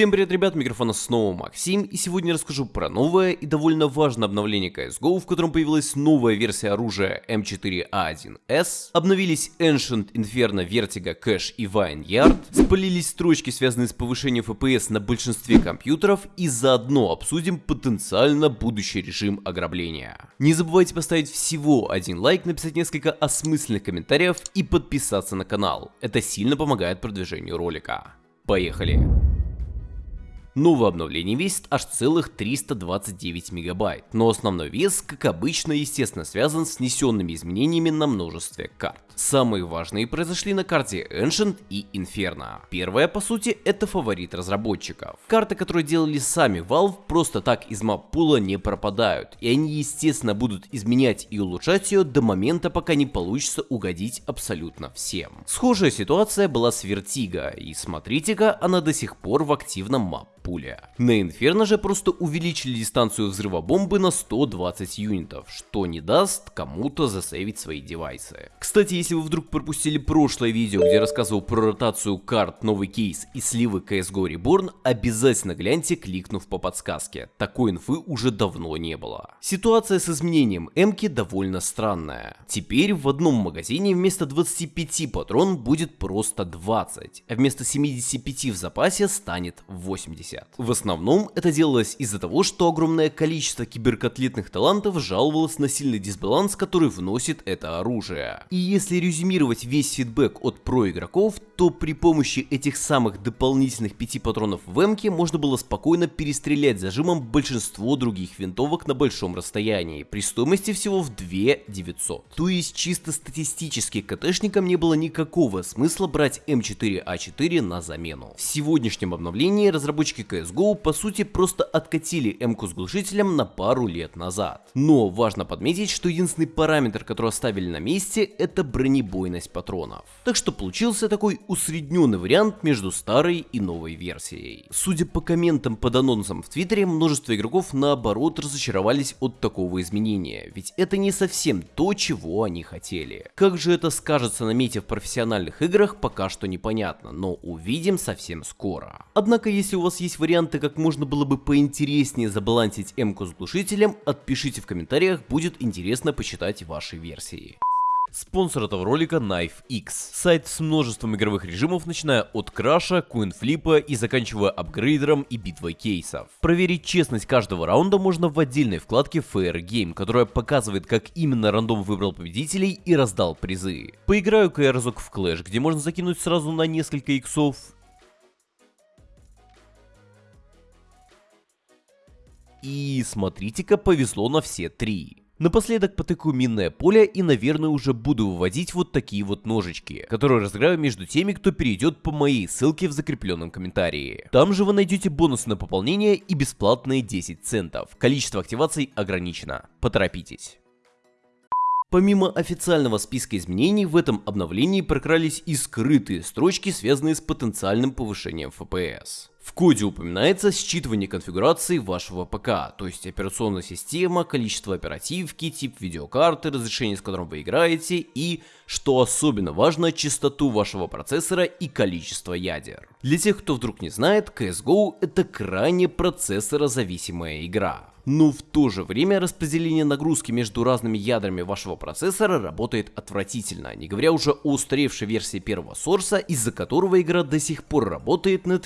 Всем привет, ребят, микрофона снова Максим, и сегодня расскажу про новое и довольно важное обновление CSGO, в котором появилась новая версия оружия M4A1S, обновились Ancient Inferno Vertigo Cache и Vineyard, спалились строчки, связанные с повышением FPS на большинстве компьютеров, и заодно обсудим потенциально будущий режим ограбления. Не забывайте поставить всего один лайк, написать несколько осмысленных комментариев и подписаться на канал, это сильно помогает продвижению ролика. Поехали! Новое обновление весит аж целых 329 мегабайт, но основной вес, как обычно, естественно связан с внесенными изменениями на множестве карт. Самые важные произошли на карте Ancient и Inferno. Первая, по сути, это фаворит разработчиков. Карты, которые делали сами Valve, просто так из маппула не пропадают, и они, естественно, будут изменять и улучшать ее до момента, пока не получится угодить абсолютно всем. Схожая ситуация была с Vertigo, и смотрите-ка, она до сих пор в активном мап пуля. На Инферно же просто увеличили дистанцию взрыва бомбы на 120 юнитов, что не даст кому-то засейвить свои девайсы. Кстати, если вы вдруг пропустили прошлое видео, где рассказывал про ротацию карт, новый кейс и сливы CSGO Reborn, обязательно гляньте, кликнув по подсказке. Такой инфы уже давно не было. Ситуация с изменением М-ки довольно странная. Теперь в одном магазине вместо 25 патрон будет просто 20, а вместо 75 в запасе станет 80. 50. В основном это делалось из-за того, что огромное количество киберкотлетных талантов жаловалось на сильный дисбаланс, который вносит это оружие. И если резюмировать весь фидбэк от про игроков, то при помощи этих самых дополнительных 5 патронов в эмке можно было спокойно перестрелять зажимом большинство других винтовок на большом расстоянии, при стоимости всего в 2 900. То есть чисто статистически КТшникам не было никакого смысла брать М4А4 на замену. В сегодняшнем обновлении разработчики разработчики CSGO по сути просто откатили М-ку с глушителем на пару лет назад. Но важно подметить, что единственный параметр, который оставили на месте, это бронебойность патронов. Так что получился такой усредненный вариант между старой и новой версией. Судя по комментам под анонсом в Твиттере, множество игроков наоборот разочаровались от такого изменения, ведь это не совсем то, чего они хотели. Как же это скажется на мете в профессиональных играх, пока что непонятно, но увидим совсем скоро. Однако, если у вас есть варианты, как можно было бы поинтереснее забалансить М-ку с глушителем, отпишите в комментариях, будет интересно почитать ваши версии. Спонсор этого ролика Knife X. Сайт с множеством игровых режимов, начиная от краша, куинфлипа и заканчивая апгрейдером и битвой кейсов. Проверить честность каждого раунда можно в отдельной вкладке Fair Game, которая показывает, как именно рандом выбрал победителей и раздал призы. Поиграю-ка я разок в Clash, где можно закинуть сразу на несколько иксов И смотрите-ка, повезло на все три. Напоследок потыкаю минное поле и, наверное, уже буду выводить вот такие вот ножички, которые разыграю между теми, кто перейдет по моей ссылке в закрепленном комментарии. Там же вы найдете бонусы на пополнение и бесплатные 10 центов. Количество активаций ограничено. Поторопитесь. Помимо официального списка изменений, в этом обновлении прокрались и скрытые строчки, связанные с потенциальным повышением FPS. В коде упоминается считывание конфигурации вашего ПК, то есть операционная система, количество оперативки, тип видеокарты, разрешение с которым вы играете и, что особенно важно, частоту вашего процессора и количество ядер. Для тех, кто вдруг не знает, CSGO это крайне процессорозависимая игра но в то же время распределение нагрузки между разными ядрами вашего процессора работает отвратительно, не говоря уже о устаревшей версии первого сорса, из-за которого игра до сих пор работает на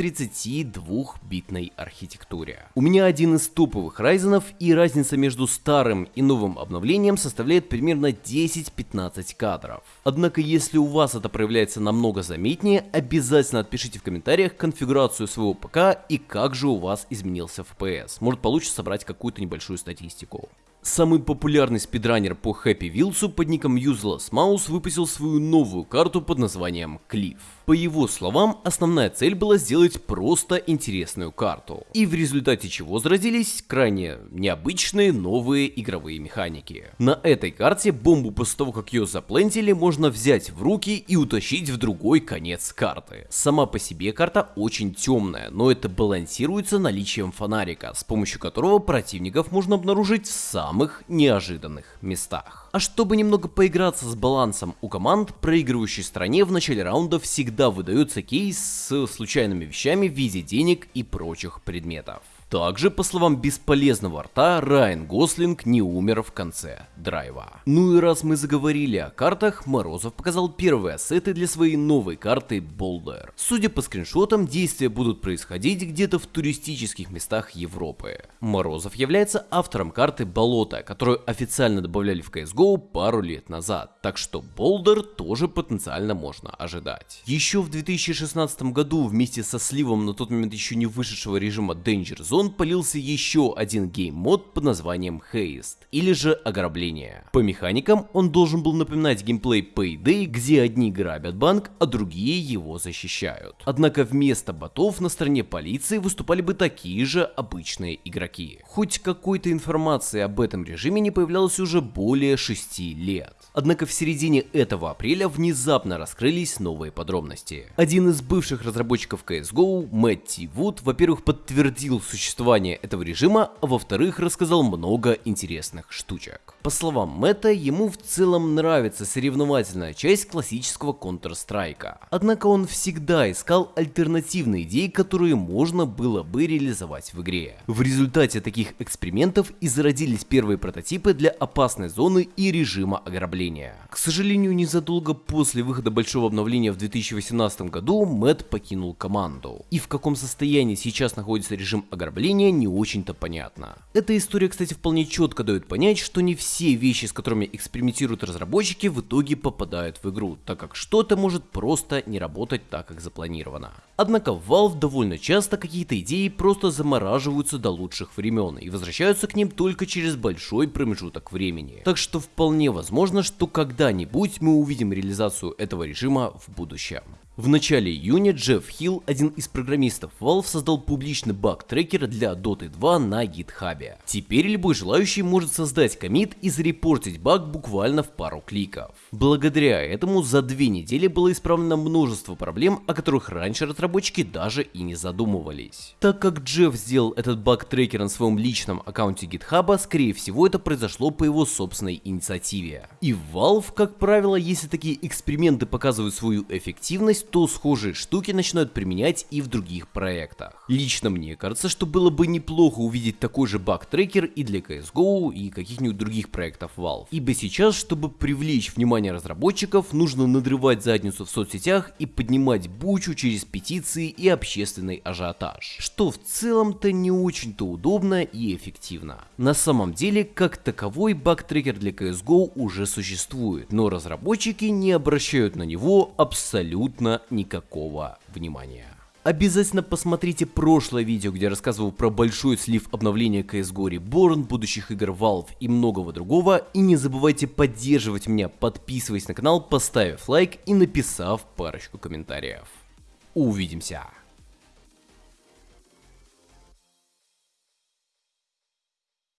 32-битной архитектуре. У меня один из топовых райзенов и разница между старым и новым обновлением составляет примерно 10-15 кадров. Однако если у вас это проявляется намного заметнее, обязательно отпишите в комментариях конфигурацию своего ПК и как же у вас изменился FPS. Может получится собрать какую-то небольшую статистику. Самый популярный спидранер по Happy Wheels под ником Useless Mouse выпустил свою новую карту под названием Cliff. По его словам, основная цель была сделать просто интересную карту. И в результате чего заразились крайне необычные новые игровые механики. На этой карте бомбу после того, как ее заплентили, можно взять в руки и утащить в другой конец карты. Сама по себе карта очень темная, но это балансируется наличием фонарика, с помощью которого противников можно обнаружить в самом самых неожиданных местах. А чтобы немного поиграться с балансом у команд, проигрывающей стране в начале раунда всегда выдается кейс с случайными вещами в виде денег и прочих предметов. Также, по словам бесполезного рта, Райан Гослинг не умер в конце драйва. Ну и раз мы заговорили о картах, Морозов показал первые ассеты для своей новой карты Boulder. Судя по скриншотам, действия будут происходить где-то в туристических местах Европы. Морозов является автором карты Болото, которую официально добавляли в CSGO пару лет назад, так что Boulder тоже потенциально можно ожидать. Еще в 2016 году вместе со сливом на тот момент еще не вышедшего режима Danger Zone сезон полился еще один game mode под названием Heist, или же Ограбление. По механикам он должен был напоминать геймплей Payday, где одни грабят банк, а другие его защищают. Однако вместо ботов на стороне полиции выступали бы такие же обычные игроки. Хоть какой-то информации об этом режиме не появлялось уже более 6 лет. Однако в середине этого апреля внезапно раскрылись новые подробности. Один из бывших разработчиков CSGO, Мэтти Вуд, во-первых, подтвердил существование этого режима, а во-вторых, рассказал много интересных штучек. По словам Мэтта, ему в целом нравится соревновательная часть классического Counter-Strike. Однако он всегда искал альтернативные идеи, которые можно было бы реализовать в игре. В результате таких экспериментов и зародились первые прототипы для опасной зоны и режима ограбления обновления. К сожалению, незадолго после выхода большого обновления в 2018 году Мэтт покинул команду. И в каком состоянии сейчас находится режим ограбления не очень-то понятно. Эта история, кстати, вполне четко дает понять, что не все вещи, с которыми экспериментируют разработчики, в итоге попадают в игру, так как что-то может просто не работать так, как запланировано. Однако Valve довольно часто какие-то идеи просто замораживаются до лучших времен и возвращаются к ним только через большой промежуток времени. Так что вполне возможно, что когда-нибудь мы увидим реализацию этого режима в будущем. В начале июня Джефф Хилл, один из программистов Valve, создал публичный баг-трекер для Dota 2 на GitHub. Теперь любой желающий может создать комит и зарепортить баг буквально в пару кликов. Благодаря этому за две недели было исправлено множество проблем, о которых раньше разработчики даже и не задумывались. Так как Джефф сделал этот баг-трекер на своем личном аккаунте GitHub, скорее всего это произошло по его собственной инициативе. И Valve, как правило, если такие эксперименты показывают свою эффективность, то схожие штуки начинают применять и в других проектах. Лично мне кажется, что было бы неплохо увидеть такой же баг-трекер и для CSGO и каких-нибудь других проектов Valve. Ибо сейчас, чтобы привлечь внимание разработчиков, нужно надрывать задницу в соцсетях и поднимать бучу через петиции и общественный ажиотаж. Что в целом-то не очень-то удобно и эффективно. На самом деле, как таковой баг-трекер для CSGO уже существует, но разработчики не обращают на него никакого внимания. Обязательно посмотрите прошлое видео, где я рассказывал про большой слив обновления CSGO Reborn, будущих игр Valve и многого другого. И не забывайте поддерживать меня, подписываясь на канал, поставив лайк и написав парочку комментариев. Увидимся!